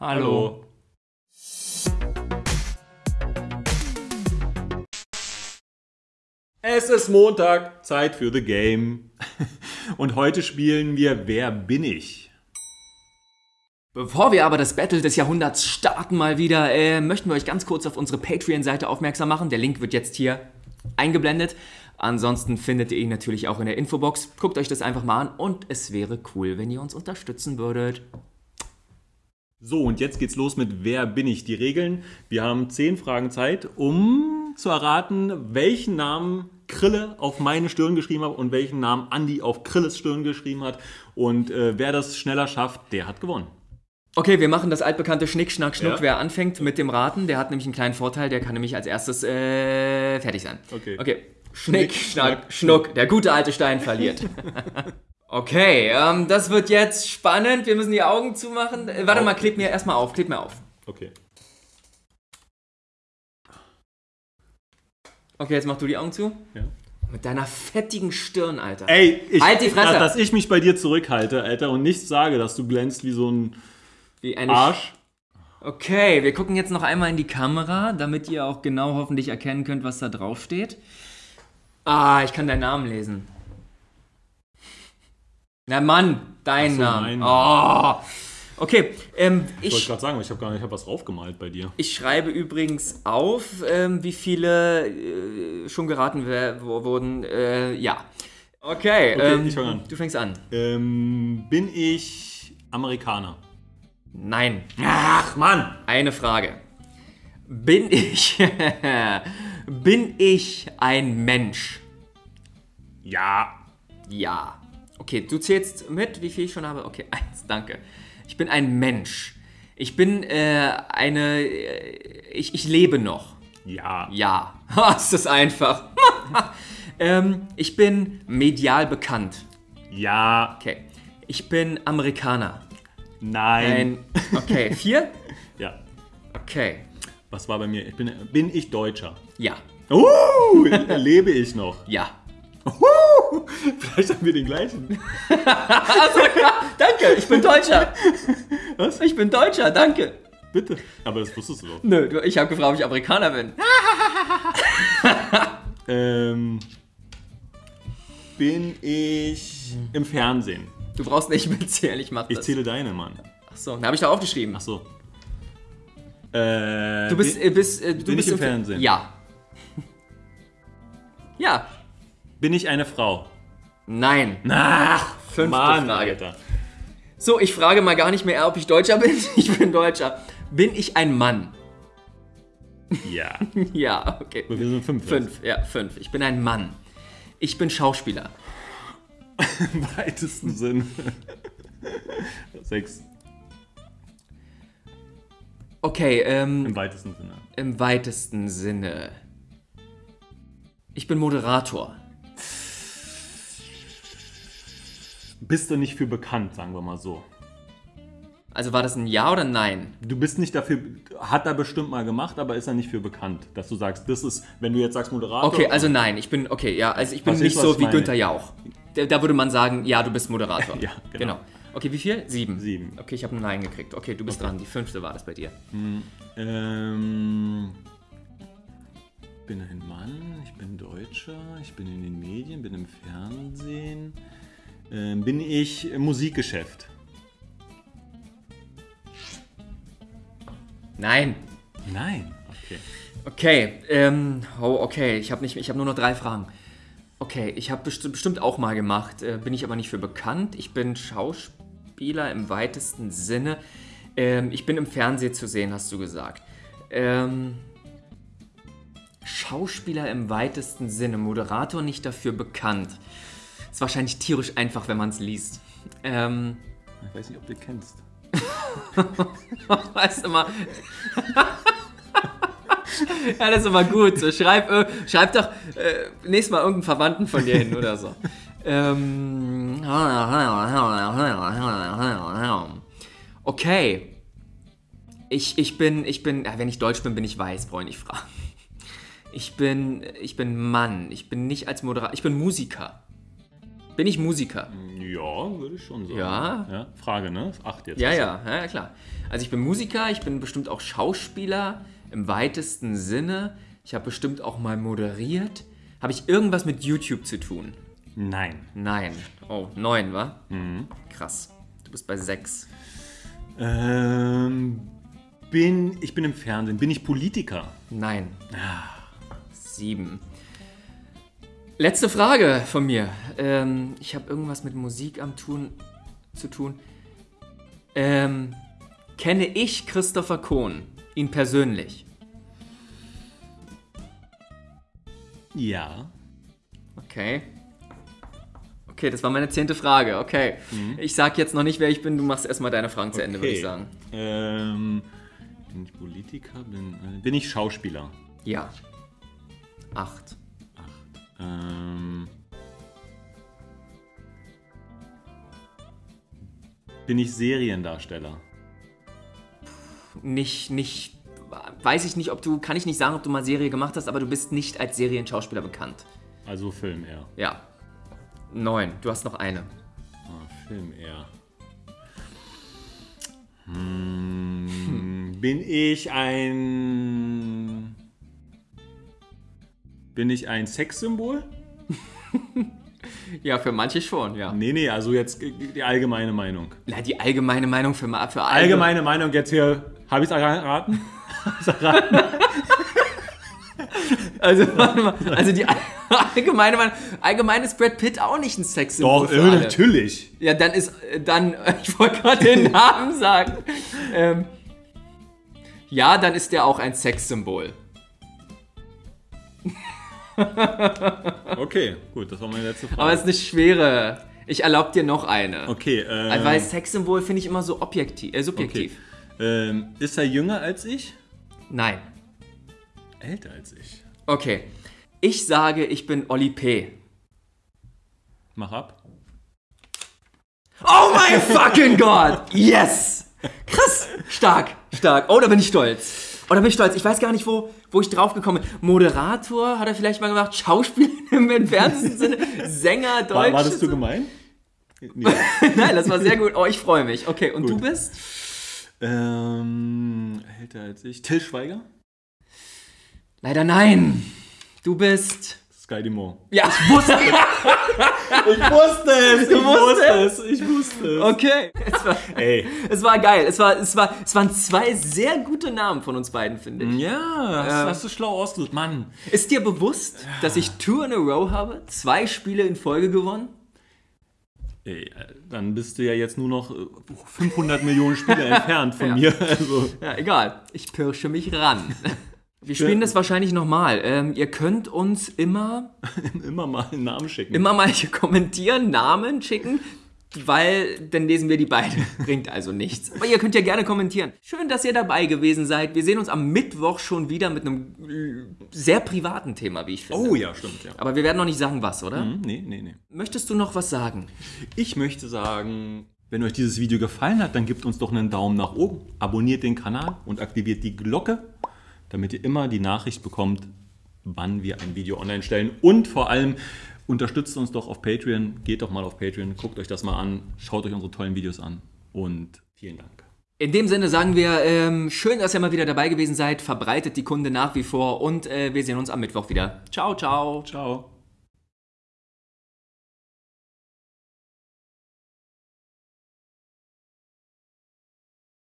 Hallo. Es ist Montag, Zeit für The Game. Und heute spielen wir Wer bin ich? Bevor wir aber das Battle des Jahrhunderts starten mal wieder, äh, möchten wir euch ganz kurz auf unsere Patreon-Seite aufmerksam machen. Der Link wird jetzt hier eingeblendet. Ansonsten findet ihr ihn natürlich auch in der Infobox. Guckt euch das einfach mal an und es wäre cool, wenn ihr uns unterstützen würdet. So, und jetzt geht's los mit Wer bin ich? Die Regeln. Wir haben zehn Fragen Zeit, um zu erraten, welchen Namen Krille auf meine Stirn geschrieben hat und welchen Namen Andi auf Krilles Stirn geschrieben hat. Und äh, wer das schneller schafft, der hat gewonnen. Okay, wir machen das altbekannte Schnick, Schnack, Schnuck. Ja. Wer anfängt mit dem Raten, der hat nämlich einen kleinen Vorteil, der kann nämlich als erstes äh, fertig sein. Okay. Okay. Schnick, Schnick, Schnack, Schnuck. Der gute alte Stein verliert. okay, ähm, das wird jetzt spannend. Wir müssen die Augen zumachen. Äh, warte Auf. mal, kleb mir erstmal auf. Kleb mir auf. Okay. Okay, jetzt mach du die Augen zu. Ja. Mit deiner fettigen Stirn, Alter. Ey, ich, Halt die Fresse. Dass ich mich bei dir zurückhalte, Alter, und nichts sage, dass du glänzt wie so ein Wie Arsch. Okay, wir gucken jetzt noch einmal in die Kamera, damit ihr auch genau hoffentlich erkennen könnt, was da drauf steht. Ah, ich kann deinen Namen lesen. Na Mann, dein so, Name. Oh. Okay, ähm, Ich wollte ich, gerade sagen, ich habe gar nicht, ich habe was draufgemalt bei dir. ich schreibe übrigens auf, ähm, wie viele äh, schon geraten wurden. Äh, ja. Okay, Okay, ähm, ich fang an. du fängst an. Ähm, bin ich Amerikaner? Nein. Ach, Mann! Eine Frage. Bin ich. bin ich ein Mensch? Ja. Ja. Okay, du zählst mit, wie viel ich schon habe? Okay, eins, danke. Ich bin ein Mensch. Ich bin äh, eine. Äh, ich, ich lebe noch. Ja. Ja. Ist das einfach. ähm, ich bin medial bekannt. Ja. Okay. Ich bin Amerikaner. Nein. Ein. Okay, vier? Ja. Okay. Was war bei mir? Ich bin, bin ich Deutscher? Ja. Uh, lebe ich noch? Ja. Uh, vielleicht haben wir den gleichen. Danke, ich bin Deutscher. Was? Ich bin Deutscher, danke. Bitte. Aber das wusstest du doch. Nö, du- ich habe gefragt, ob ich Amerikaner bin. Ähm, bin ich im Fernsehen? Du brauchst nicht mitzählen, ich mach Ich das. zähle deine, Mann. Achso, da habe ich da aufgeschrieben. Ach so. Äh, Du bist, bin, äh, bist, äh, du bin bist ich im Fernsehen? Ja. Ja. Bin ich eine Frau? Nein. Ach, Fünfte Mann, Frage. Alter. So, ich frage mal gar nicht mehr, ob ich Deutscher bin. Ich bin Deutscher. Bin ich ein Mann? Ja. Ja, okay. Wir sind fünf. Fünf, ja, fünf. Ich bin ein Mann. Ich bin Schauspieler. Im weitesten Sinn. Sechs. Okay, ähm, Im weitesten Sinne. im weitesten Sinne. Ich bin Moderator. Bist du nicht für bekannt, sagen wir mal so. Also war das ein Ja oder Nein? Du bist nicht dafür, hat er bestimmt mal gemacht, aber ist er nicht für bekannt, dass du sagst, das ist, wenn du jetzt sagst Moderator. Okay, also nein, ich bin, okay, ja, also ich bin nicht was so ich wie meine? Günther Jauch. Da, da würde man sagen, ja, du bist Moderator. Ja, genau. Okay, wie viel? Sieben. Sieben. Okay, ich habe ein Nein gekriegt. Okay, du bist dran. Die fünfte war das bei dir. Ähm, bin ein Mann, ich bin Deutscher, ich bin in den Medien, bin im Fernsehen. Ähm, bin ich im Musikgeschäft? Nein. Nein. Okay. Okay, ähm, oh, okay, ich habe nicht, ich habe nur noch drei Fragen. Okay, ich habe best bestimmt auch mal gemacht, äh, bin ich aber nicht für bekannt. Ich bin Schauspieler im weitesten Sinne. Ähm, ich bin im Fernsehen zu sehen, hast du gesagt. Ähm, Schauspieler im weitesten Sinne, Moderator nicht dafür bekannt. Ist wahrscheinlich tierisch einfach, wenn man es liest. Ähm, Ich weiß nicht, ob du kennst. weißt mal. ja, das ist immer gut. So, schreib, äh, schreib doch äh, nächstes Mal irgendeinen Verwandten von dir hin oder so. ähm, okay. Ich, ich bin, ich bin, ja, wenn ich deutsch bin, bin ich weiß, brauche ich nicht fragen. Ich bin, ich bin Mann. Ich bin nicht als Moderator, ich bin Musiker. Bin ich Musiker? Ja, würde ich schon sagen. Ja. ja Frage, ne? Acht jetzt. Ja, ja, ja, klar. Also ich bin Musiker, ich bin bestimmt auch Schauspieler im weitesten Sinne. Ich habe bestimmt auch mal moderiert. Habe ich irgendwas mit YouTube zu tun? Nein. Nein. Oh, neun, wa? Krass. Du bist bei sechs. Ähm, bin, ich bin im Fernsehen. Bin ich Politiker? Nein. Sieben. Letzte Frage von mir. Ähm, ich habe irgendwas mit Musik am tun, zu tun. Ähm, kenne ich Christopher Kohn? Ihn persönlich? Ja. Okay. Okay, das war meine zehnte Frage. Okay. Ich sag jetzt noch nicht, wer ich bin. Du machst erstmal deine Fragen zu Ende, würde ich sagen. Ähm, bin ich Politiker? Bin, äh, bin ich Schauspieler? Ja. Acht. Bin ich Seriendarsteller? Nicht, nicht, weiß ich nicht, ob du, kann ich nicht sagen, ob du mal Serie gemacht hast, aber du bist nicht als Serienschauspieler bekannt. Also Film eher. Ja. Neun. Du hast noch eine. Ah, Film eher. Hm, Bin ich ein. Bin ich ein Sexsymbol? Ja, für manche schon, ja. Nee, nee, also jetzt die allgemeine Meinung. Na, die allgemeine Meinung für, für alle. Allgemeine Meinung jetzt hier. Habe ich es erraten? Also, warte mal. Also, die allgemeine Meinung. Allgemein ist Brad Pitt auch nicht ein Sexsymbol. Doch, äh, natürlich. Ja, dann ist, dann, ich wollte gerade den Namen sagen. Ähm, ja, dann ist der auch ein Sexsymbol. Okay, gut, das war meine letzte Frage. Aber es ist eine schwere. Ich erlaube dir noch eine. okay, Also, Weil Sexsymbol finde ich immer so objektiv, äh, okay. subjektiv. Ähm, ist er jünger als ich? Nein. Älter als ich. Okay. Ich sage, ich bin Oli P. Mach ab. Oh mein fucking Gott! Yes! Krass! Stark, stark. Oh, da bin ich stolz. Oh, da bin ich stolz. Ich weiß gar nicht, wo, wo ich drauf gekommen bin. Moderator hat er vielleicht mal gemacht, Schauspieler im entferntesten Sinne, Sänger, Deutsch. War, war das zu gemein? Nee. Nein, das war sehr gut. Oh, ich freue mich. Okay, und du Gut. bist? ähm, älter als ich. Till Schweiger? Leider nein. Du bist. Sky Dumont. Ja, ich wusste. Ich wusste es! Du ich wusstest? wusste es! Ich wusste es! Okay. Es war, Ey. es war geil. Es, war, es, war, es waren zwei sehr gute Namen von uns beiden, finde ich. Ja, das Ja. hast du schlau ausgesucht. Mann. Ist dir bewusst, dass ich Two in a Row habe? Zwei Spiele in Folge gewonnen? Ey, äh, dann bist du ja jetzt nur noch äh, 500 Millionen Spiele entfernt von Ja. mir. Also, Ja, egal. Ich pirsche mich ran. Wir spielen das wahrscheinlich nochmal. Ähm, ihr könnt uns immer, immer mal einen Namen schicken. immer mal hier kommentieren, Namen schicken, weil dann lesen wir die beide. Bringt also nichts. Aber ihr könnt ja gerne kommentieren. Schön, dass ihr dabei gewesen seid. Wir sehen uns am Mittwoch schon wieder mit einem äh, sehr privaten Thema, wie ich finde. Oh ja, stimmt, ja. Aber wir werden noch nicht sagen, was, oder? Hm, Nee, nee, nee. Möchtest du noch was sagen? Ich möchte sagen, wenn euch dieses Video gefallen hat, dann gebt uns doch einen Daumen nach oben, abonniert den Kanal und aktiviert die Glocke, damit ihr immer die Nachricht bekommt, wann wir ein Video online stellen. Und vor allem unterstützt uns doch auf Patreon. Geht doch mal auf Patreon, guckt euch das mal an, schaut euch unsere tollen Videos an und vielen Dank. In dem Sinne sagen wir, ähm, schön, dass ihr mal wieder dabei gewesen seid. Verbreitet die Kunde nach wie vor und äh, wir sehen uns am Mittwoch wieder. Ciao, ciao. Ciao.